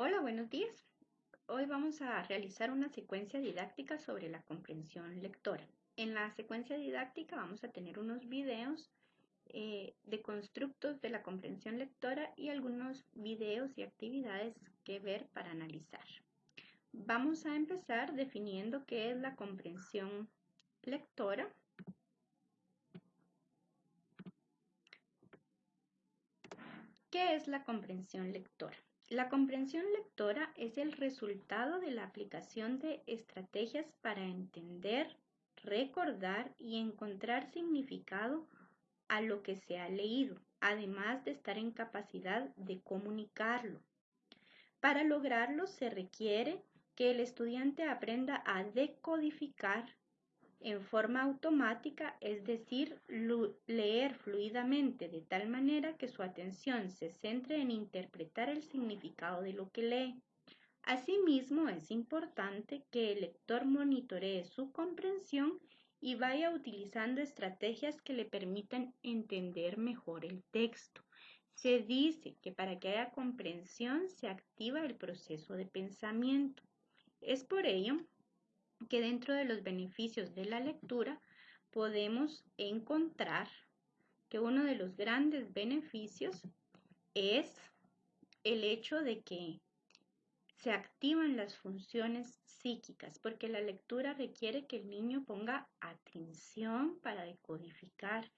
Hola, buenos días. Hoy vamos a realizar una secuencia didáctica sobre la comprensión lectora. En la secuencia didáctica vamos a tener unos videos eh, de constructos de la comprensión lectora y algunos videos y actividades que ver para analizar. Vamos a empezar definiendo qué es la comprensión lectora. ¿Qué es la comprensión lectora? La comprensión lectora es el resultado de la aplicación de estrategias para entender, recordar y encontrar significado a lo que se ha leído, además de estar en capacidad de comunicarlo. Para lograrlo se requiere que el estudiante aprenda a decodificar en forma automática, es decir, leer fluidamente de tal manera que su atención se centre en interpretar el significado de lo que lee. Asimismo, es importante que el lector monitoree su comprensión y vaya utilizando estrategias que le permitan entender mejor el texto. Se dice que para que haya comprensión se activa el proceso de pensamiento. Es por ello que dentro de los beneficios de la lectura podemos encontrar que uno de los grandes beneficios es el hecho de que se activan las funciones psíquicas, porque la lectura requiere que el niño ponga atención para decodificar,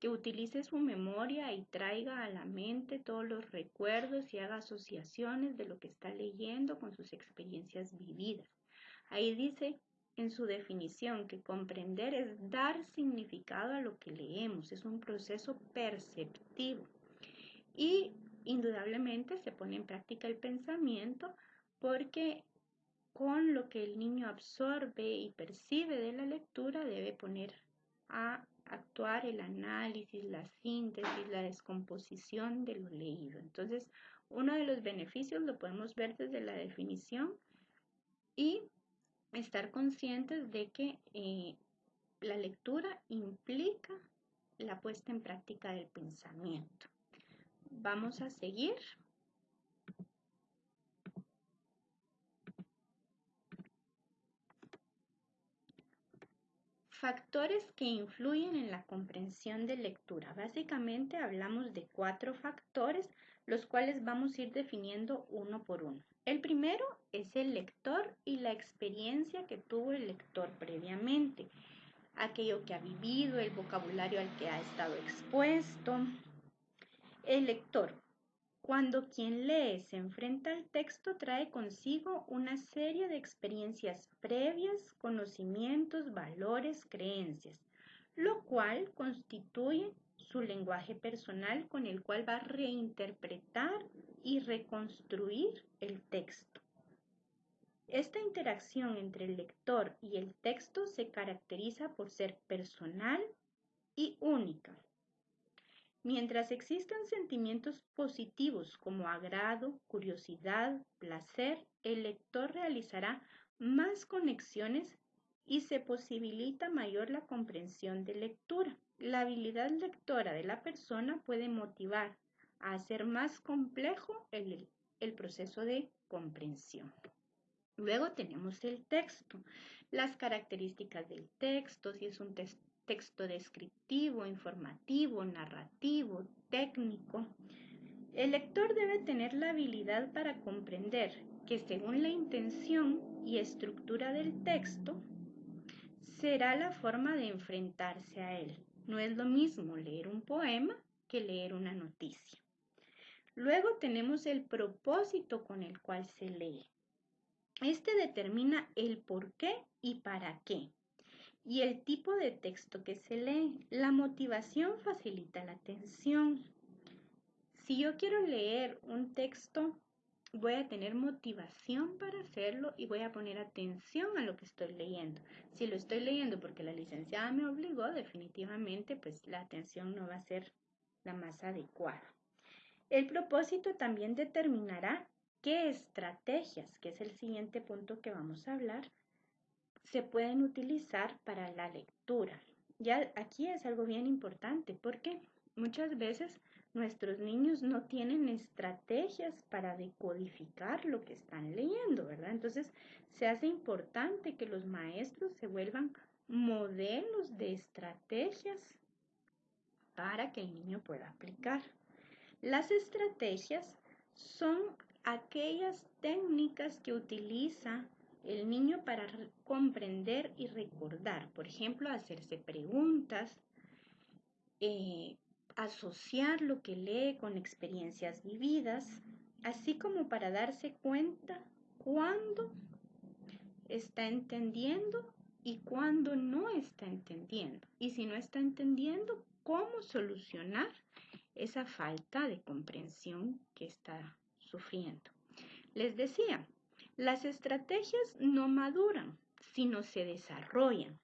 que utilice su memoria y traiga a la mente todos los recuerdos y haga asociaciones de lo que está leyendo con sus experiencias vividas. Ahí dice en su definición que comprender es dar significado a lo que leemos, es un proceso perceptivo y indudablemente se pone en práctica el pensamiento porque con lo que el niño absorbe y percibe de la lectura debe poner a actuar el análisis, la síntesis, la descomposición de lo leído. Entonces, uno de los beneficios lo podemos ver desde la definición y estar conscientes de que eh, la lectura implica la puesta en práctica del pensamiento. Vamos a seguir. Factores que influyen en la comprensión de lectura. Básicamente hablamos de cuatro factores, los cuales vamos a ir definiendo uno por uno. El primero es el lector y la experiencia que tuvo el lector previamente, aquello que ha vivido, el vocabulario al que ha estado expuesto. El lector, cuando quien lee se enfrenta al texto, trae consigo una serie de experiencias previas, conocimientos, valores, creencias, lo cual constituye su lenguaje personal con el cual va a reinterpretar y reconstruir el texto. Esta interacción entre el lector y el texto se caracteriza por ser personal y única. Mientras existan sentimientos positivos como agrado, curiosidad, placer, el lector realizará más conexiones y se posibilita mayor la comprensión de lectura. La habilidad lectora de la persona puede motivar a hacer más complejo el, proceso de comprensión. Luego tenemos el texto, las características del texto, si es un texto descriptivo, informativo, narrativo, técnico. El lector debe tener la habilidad para comprender que según la intención y estructura del texto, será la forma de enfrentarse a él. No es lo mismo leer un poema que leer una noticia. Luego tenemos el propósito con el cual se lee. Este determina el por qué y para qué. Y el tipo de texto que se lee. La motivación facilita la atención. Si yo quiero leer un texto, voy a tener motivación para hacerlo y voy a poner atención a lo que estoy leyendo. Si lo estoy leyendo porque la licenciada me obligó, definitivamente pues la atención no va a ser la más adecuada. El propósito también determinará qué estrategias, que es el siguiente punto que vamos a hablar, se pueden utilizar para la lectura. Ya aquí es algo bien importante porque muchas veces nuestros niños no tienen estrategias para decodificar lo que están leyendo, ¿verdad? Entonces, se hace importante que los maestros se vuelvan modelos de estrategias para que el niño pueda aplicar. Las estrategias son aquellas técnicas que utiliza el niño para comprender y recordar. Por ejemplo, hacerse preguntas, eh, asociar lo que lee con experiencias vividas, así como para darse cuenta cuándo está entendiendo y cuándo no está entendiendo. Y si no está entendiendo, cómo solucionar esa falta de comprensión que está sufriendo. Les decía, las estrategias no maduran, sino se desarrollan.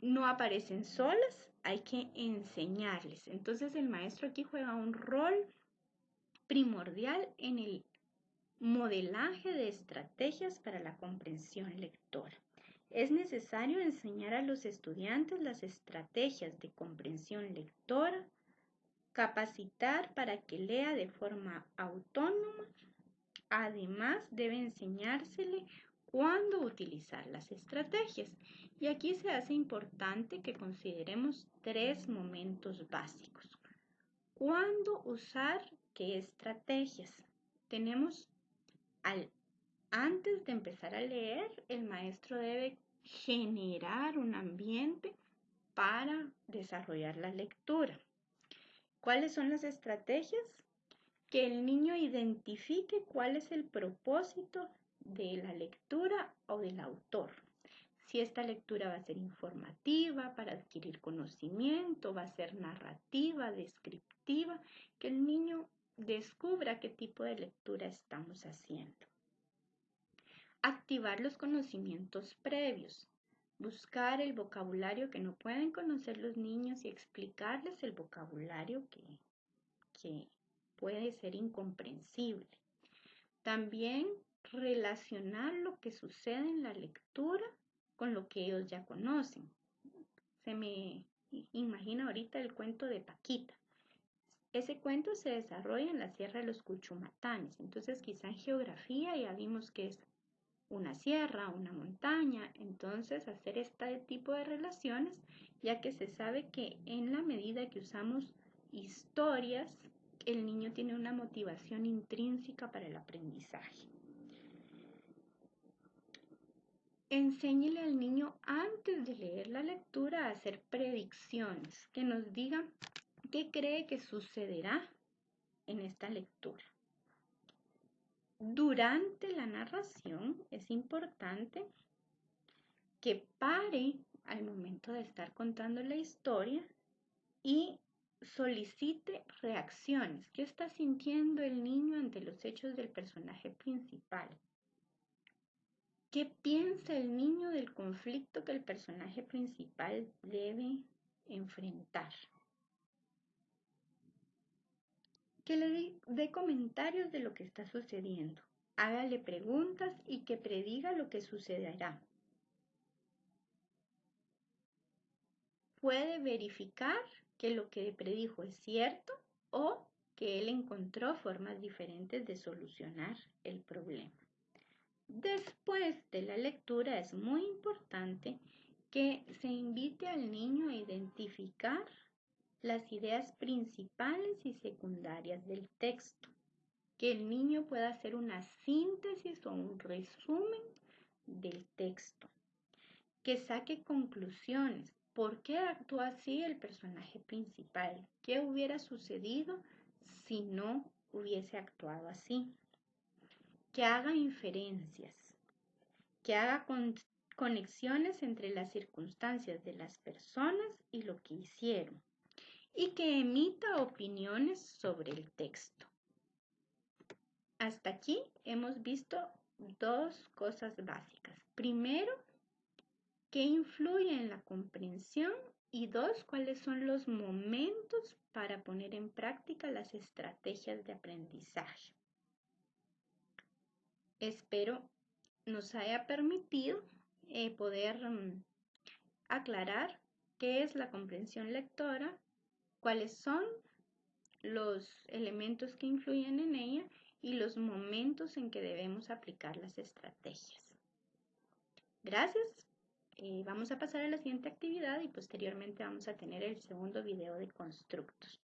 No aparecen solas, hay que enseñarles. Entonces el maestro aquí juega un rol primordial en el modelaje de estrategias para la comprensión lectora. Es necesario enseñar a los estudiantes las estrategias de comprensión lectora, capacitar para que lea de forma autónoma. Además, debe enseñársele cuándo utilizar las estrategias. Y aquí se hace importante que consideremos tres momentos básicos. ¿Cuándo usar qué estrategias? Tenemos al antes de empezar a leer, el maestro debe generar un ambiente para desarrollar la lectura. ¿Cuáles son las estrategias? Que el niño identifique cuál es el propósito de la lectura o del autor. Si esta lectura va a ser informativa para adquirir conocimiento, va a ser narrativa, descriptiva, que el niño descubra qué tipo de lectura estamos haciendo. Activar los conocimientos previos. Buscar el vocabulario que no pueden conocer los niños y explicarles el vocabulario que, que puede ser incomprensible. También relacionar lo que sucede en la lectura con lo que ellos ya conocen. Se me imagina ahorita el cuento de Paquita. Ese cuento se desarrolla en la Sierra de los Cuchumatanes, entonces quizá en geografía ya vimos que es una sierra, una montaña, entonces hacer este tipo de relaciones, ya que se sabe que en la medida que usamos historias, el niño tiene una motivación intrínseca para el aprendizaje. Enséñele al niño antes de leer la lectura a hacer predicciones que nos digan qué cree que sucederá en esta lectura. Durante la narración es importante que pare al momento de estar contando la historia y solicite reacciones. ¿Qué está sintiendo el niño ante los hechos del personaje principal? ¿Qué piensa el niño del conflicto que el personaje principal debe enfrentar? Que le dé comentarios de lo que está sucediendo. Hágale preguntas y que prediga lo que sucederá. Puede verificar que lo que predijo es cierto o que él encontró formas diferentes de solucionar el problema. Después de la lectura es muy importante que se invite al niño a identificar las ideas principales y secundarias del texto, que el niño pueda hacer una síntesis o un resumen del texto, que saque conclusiones. ¿Por qué actúa así el personaje principal? ¿Qué hubiera sucedido si no hubiese actuado así? Que haga inferencias, que haga conexiones entre las circunstancias de las personas y lo que hicieron, y que emita opiniones sobre el texto. Hasta aquí hemos visto dos cosas básicas. Primero, qué influye en la comprensión y dos, cuáles son los momentos para poner en práctica las estrategias de aprendizaje. Espero nos haya permitido eh, poder mm, aclarar qué es la comprensión lectora, cuáles son los elementos que influyen en ella y los momentos en que debemos aplicar las estrategias. Gracias. Eh, vamos a pasar a la siguiente actividad y posteriormente vamos a tener el segundo video de constructos.